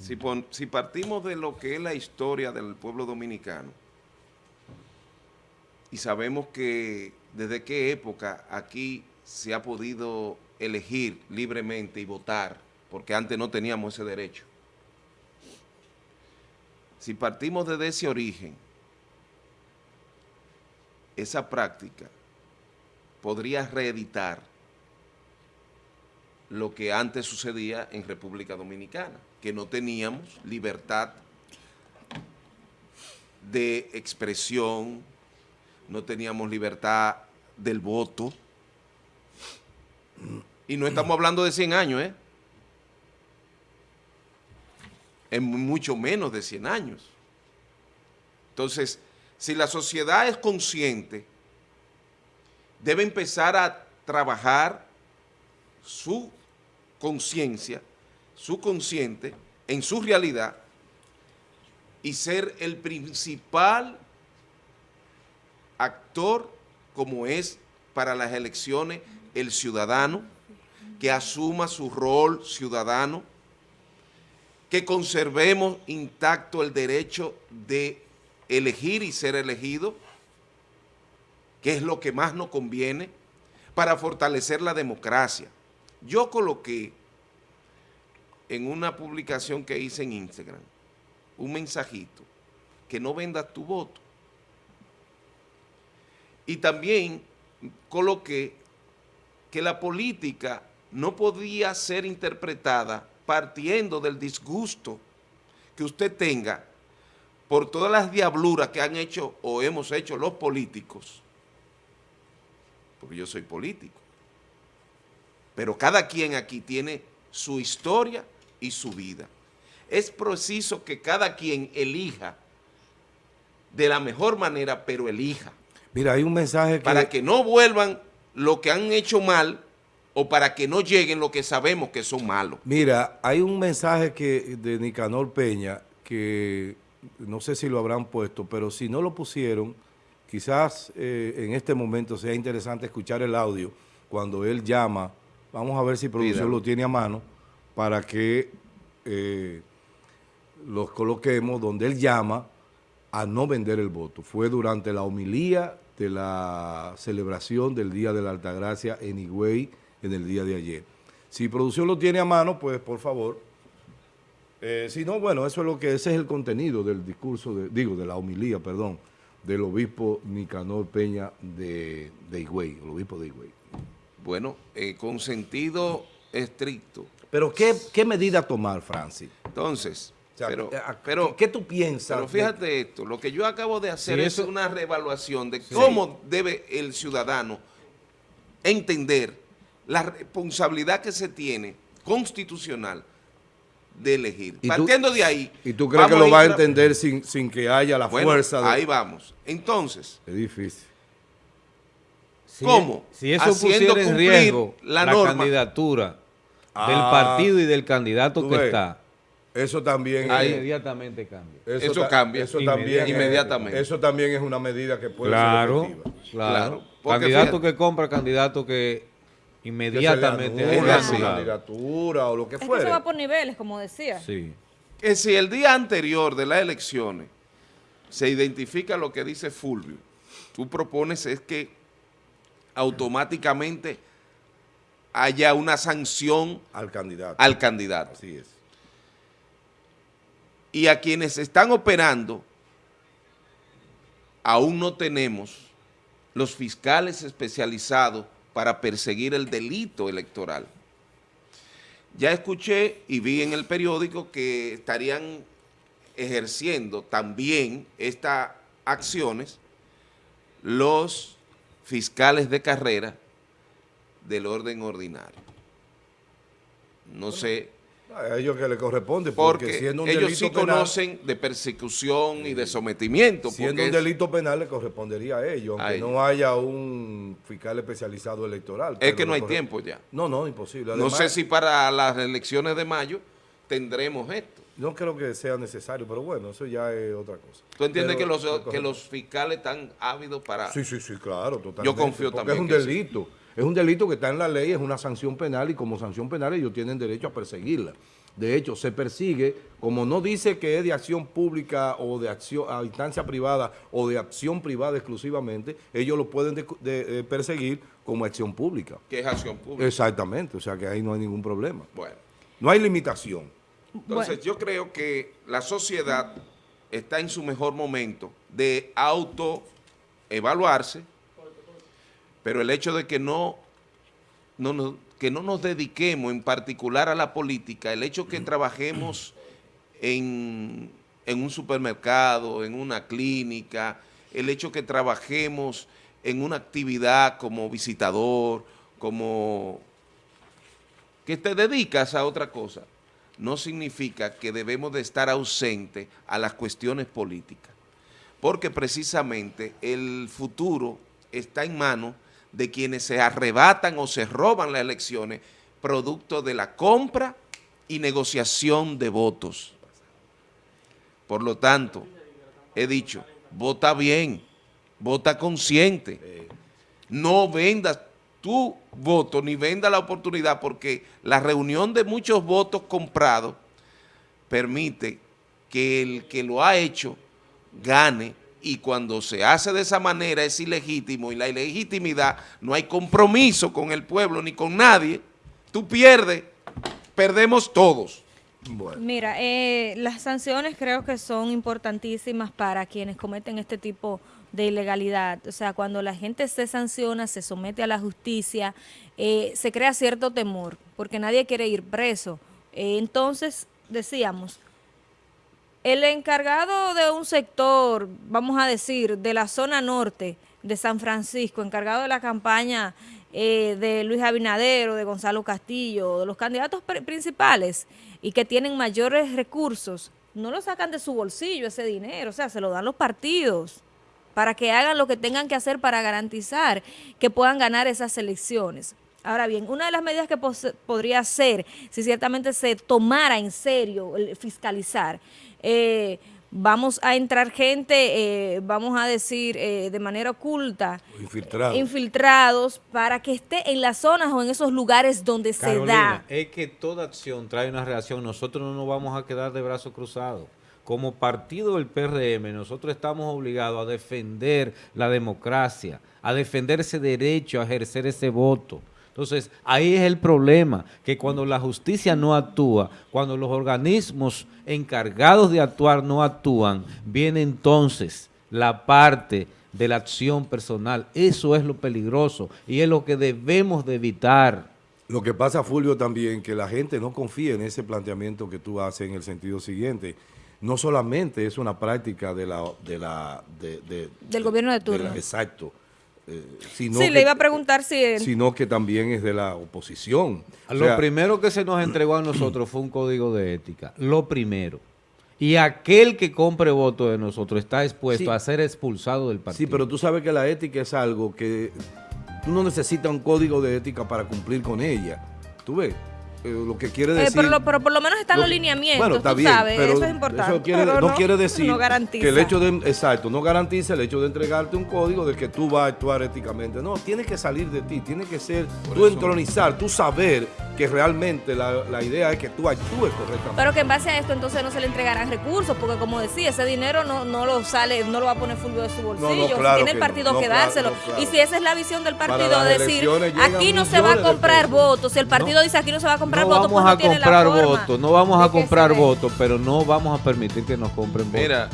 Si, pon- si partimos de lo que es la historia del pueblo dominicano, y sabemos que desde qué época aquí se ha podido elegir libremente y votar, porque antes no teníamos ese derecho. Si partimos desde ese origen, esa práctica podría reeditar lo que antes sucedía en República Dominicana, que no teníamos libertad de expresión, no teníamos libertad del voto, y no estamos hablando de 100 años, ¿eh? En mucho menos de 100 años. Entonces, si la sociedad es consciente, debe empezar a trabajar su conciencia, su consciente, en su realidad, y ser el principal actor como es para las elecciones el ciudadano, que asuma su rol ciudadano, que conservemos intacto el derecho de elegir y ser elegido, que es lo que más nos conviene, para fortalecer la democracia. Yo coloqué en una publicación que hice en Instagram un mensajito, que no vendas tu voto. Y también coloqué que la política no podía ser interpretada partiendo del disgusto que usted tenga por todas las diabluras que han hecho o hemos hecho los políticos, porque yo soy político, pero cada quien aquí tiene su historia y su vida. Es preciso que cada quien elija de la mejor manera, pero elija. Mira, hay un mensaje que... Para que no vuelvan lo que han hecho mal o para que no lleguen lo que sabemos que son malos. Mira, hay un mensaje que de Nicanor Peña que no sé si lo habrán puesto, pero si no lo pusieron, quizás eh, en este momento sea interesante escuchar el audio cuando él llama. Vamos a ver si producción lo tiene a mano para que eh, los coloquemos donde él llama a no vender el voto. Fue durante la homilía de la celebración del Día de la Altagracia en Higüey en el día de ayer. Si producción lo tiene a mano, pues por favor. Eh, si no, bueno, eso es lo que ese es el contenido del discurso, de, digo, de la homilía, perdón, del obispo Nicanor Peña de, de Higüey, el obispo de Higüey. Bueno, eh, con sentido estricto. Pero ¿qué, qué medida tomar, Francis? Entonces, O sea, pero, eh, ¿qué- pero, ¿qué tú piensas? pero de- fíjate esto, lo que yo acabo de hacer Sí, es una reevaluación de cómo debe el ciudadano entender la responsabilidad que se tiene constitucional de elegir. ¿Y tú- Partiendo de ahí... ¿Y tú crees que lo va a entender sin, sin que haya la Bueno, fuerza? De... ahí vamos. Entonces, Es difícil. Si- ¿Cómo? Si eso Haciendo pusiera en riesgo la candidatura del Ah, partido y del candidato que ves, está, Eso también Ahí. es- inmediatamente cambia. Eso cambia. Eso también es- Inmediatamente. Eso también es una medida que puede Claro, ser efectiva. claro. Claro, Candidato fíjate- que compra, candidato que Que inmediatamente Es así. su candidatura o lo que Es que eso va por niveles, como decía. Sí. que si el día anterior de las elecciones se identifica lo que dice Fulvio, tú propones es que automáticamente haya una sanción Al candidato. al candidato. Así es. Y a quienes están operando, aún no tenemos los fiscales especializados para perseguir el delito electoral. Ya escuché y vi en el periódico que estarían ejerciendo también estas acciones los fiscales de carrera del orden ordinario. No sé, A ellos que le corresponde, porque, porque siendo un ellos delito sí penal, conocen de persecución y de sometimiento. siendo un delito penal le correspondería a ellos, aunque A ellos. no haya un fiscal especializado electoral. es que no hay tiempo ya. No, no, imposible. no sé si para las elecciones de mayo tendremos esto. No creo que sea necesario, pero bueno, eso ya es otra cosa. ¿Tú entiendes Pero que, los, que los fiscales están ávidos para... Sí, sí, sí, claro, totalmente. Yo confío porque también es un sí. delito. Es un delito que está en la ley, es una sanción penal y como sanción penal ellos tienen derecho a perseguirla. De hecho, se persigue, como no dice que es de acción pública o de acción a instancia privada o de acción privada exclusivamente, ellos lo pueden de- de- eh, perseguir como acción pública. que es acción pública. Exactamente, o sea que ahí no hay ningún problema. Bueno, No hay limitación. Entonces Bueno. yo creo que la sociedad está en su mejor momento de autoevaluarse, pero el hecho de que no, no, nos- que no nos dediquemos en particular a la política, el hecho que trabajemos en, en un supermercado, en una clínica, el hecho que trabajemos en una actividad como visitador, como que te dedicas a otra cosa, no significa que debemos de estar ausentes a las cuestiones políticas, porque precisamente el futuro está en manos de quienes se arrebatan o se roban las elecciones producto de la compra y negociación de votos. Por lo tanto, he dicho, vota bien, vota consciente, no vendas tu voto ni venda la oportunidad porque la reunión de muchos votos comprados permite que el que lo ha hecho gane y cuando se hace de esa manera es ilegítimo y la ilegitimidad no hay compromiso con el pueblo ni con nadie, tú pierdes, perdemos todos. Bueno. Mira, eh, las sanciones creo que son importantísimas para quienes cometen este tipo de ilegalidad. O sea, cuando la gente se sanciona, se somete a la justicia, eh, se crea cierto temor, porque nadie quiere ir preso. Eh, entonces, decíamos, el encargado de un sector, vamos a decir, de la zona norte de San Francisco, encargado de la campaña eh, de Luis Abinader o de Gonzalo Castillo, de los candidatos pri- principales y que tienen mayores recursos, no lo sacan de su bolsillo ese dinero, o sea, se lo dan los partidos para que hagan lo que tengan que hacer para garantizar que puedan ganar esas elecciones. Ahora bien, una de las medidas que podría ser, si ciertamente se tomara en serio el fiscalizar, eh, vamos a entrar gente, eh, vamos a decir, eh, de manera oculta, Infiltrado. infiltrados, para que esté en las zonas o en esos lugares donde se da. es que toda acción trae una reacción. Nosotros no nos vamos a quedar de brazos cruzados. Como partido del PRM, nosotros estamos obligados a defender la democracia, a defender ese derecho a ejercer ese voto. Entonces, ahí es el problema, que cuando la justicia no actúa, cuando los organismos encargados de actuar no actúan, viene entonces la parte de la acción personal. Eso es lo peligroso y es lo que debemos de evitar. Lo que pasa, Fulvio, también, que la gente no confía en ese planteamiento que tú haces en el sentido siguiente. No solamente es una práctica de la... De la de- de- Del gobierno de turno. la- exacto. eh, sino Sí, que- le iba a preguntar si... en- Sino que también es de la oposición. O Lo sea, primero que se nos entregó a nosotros fue un código de ética. Lo primero. Y aquel que compre voto de nosotros está expuesto Sí. a ser expulsado del partido. Sí, pero tú sabes que la ética es algo que tú no necesitas un código de ética para cumplir con ella. ¿Tú ves? Eh, lo que quiere Eh, decir... pero, lo- pero por lo menos están Lo- los lineamientos, bueno, está tú bien, sabes, pero eso es importante. Eso quiere- pero no, quiere decir no garantiza. que el hecho de, exacto, no garantiza el hecho de entregarte un código de que tú vas a actuar éticamente. No, tiene que salir de ti, tiene que ser tú entronizar, tú saber que realmente la, la idea es que tú actúes correctamente. Pero que en base a esto entonces no se le entregarán recursos, porque como decía, ese dinero no, no lo sale, no lo va a poner Fulvio de su bolsillo, claro tiene el partido no, que dárselo. no, claro. Y si esa es la visión del partido, decir, aquí no se va a comprar votos, si el partido No. dice aquí no se va a comprar no votos, vamos pues no a tiene la comprar forma votos, no vamos a comprar votos, pero no vamos a permitir que nos compren votos. Mira,